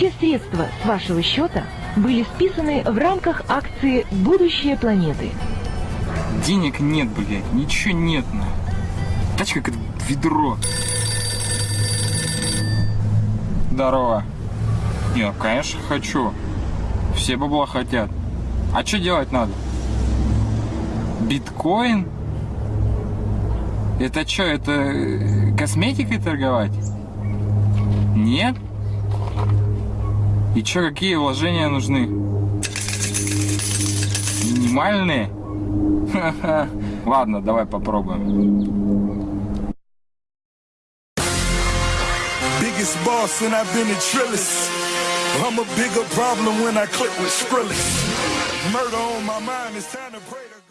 Все средства с вашего счета были списаны в рамках акции «Будущее планеты». Денег нет, блядь, ничего нет, на. Тачка как ведро. Здорово. Не, конечно хочу. Все бабла хотят. А что делать надо? Биткоин? Это что, это э, косметикой торговать? Нет? И что, какие вложения нужны? Минимальные? Ха-ха. Ладно, давай попробуем. Biggest boss and I've been a trillist. I'm a bigger problem when I click with Skrillex. Murder on my mind, it's time to pray to